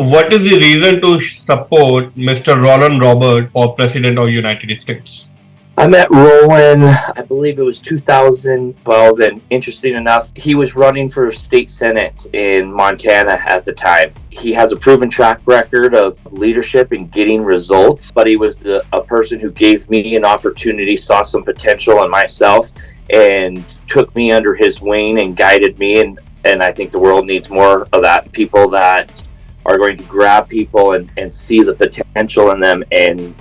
What is the reason to support Mr. Rollan Robert for President of United States? I met Rollan, I believe it was 2012, and interesting enough, he was running for state senate in Montana at the time. He has a proven track record of leadership and getting results, but he was the, a person who gave me an opportunity, saw some potential in myself, and took me under his wing and guided me. And, and I think the world needs more of that. People that are going to grab people and, and see the potential in them and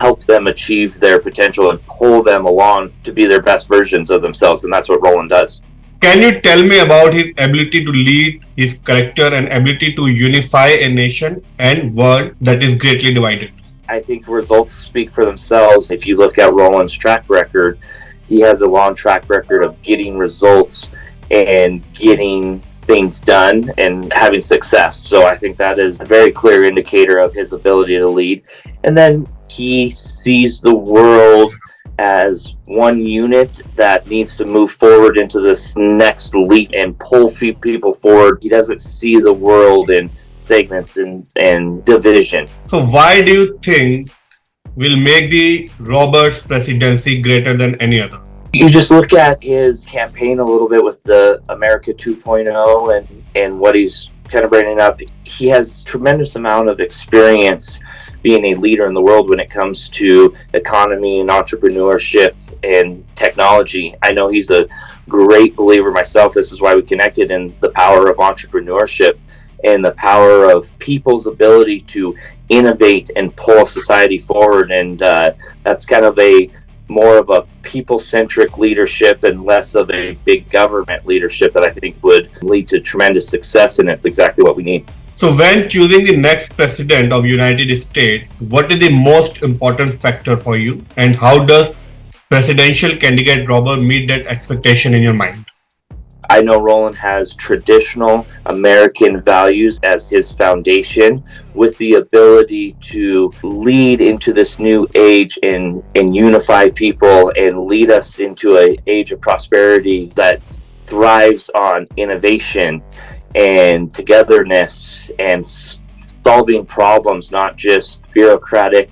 help them achieve their potential and pull them along to be their best versions of themselves. And that's what Rollan does. Can you tell me about his ability to lead, his character, and ability to unify a nation and world that is greatly divided? I think results speak for themselves. If you look at Rollan's track record, he has a long track record of getting results and getting things done and having success. So I think that is a very clear indicator of his ability to lead. And then he sees the world as one unit that needs to move forward into this next leap and pull people forward. He doesn't see the world in segments and, and division. So why do you think will make the Roberts presidency greater than any other? You just look at his campaign a little bit with the America 2.0 and, and what he's kind of bringing up. He has tremendous amount of experience being a leader in the world when it comes to economy and entrepreneurship and technology. I know he's a great believer myself. This is why we connected in the power of entrepreneurship and the power of people's ability to innovate and pull society forward. And uh, that's kind of a more of a people-centric leadership and less of a big government leadership that I think would lead to tremendous success and it's exactly what we need. So when choosing the next president of United States, what is the most important factor for you and how does presidential candidate Robert meet that expectation in your mind? I know Rollan has traditional American values as his foundation with the ability to lead into this new age and, and unify people and lead us into an age of prosperity that thrives on innovation and togetherness and solving problems, not just bureaucratic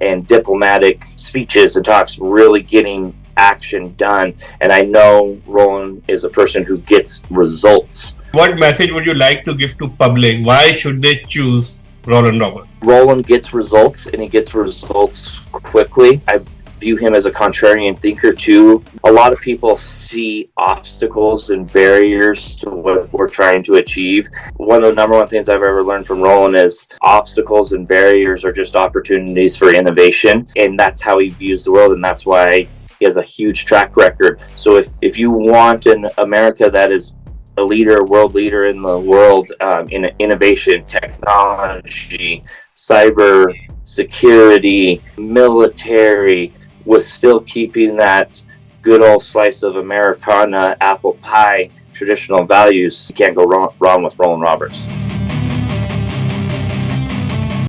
and diplomatic speeches and talks, really getting action done. And I know Rollan is a person who gets results. What message would you like to give to public? Why should they choose Rollan Robert? Rollan gets results and he gets results quickly. I view him as a contrarian thinker too. A lot of people see obstacles and barriers to what we're trying to achieve. One of the number one things I've ever learned from Rollan is obstacles and barriers are just opportunities for innovation. And that's how he views the world. And that's why he has a huge track record. So if, if you want an America that is a leader, world leader in the world um, in innovation, technology, cyber security, military, with still keeping that good old slice of Americana apple pie traditional values, you can't go wrong, wrong with Rollan Roberts.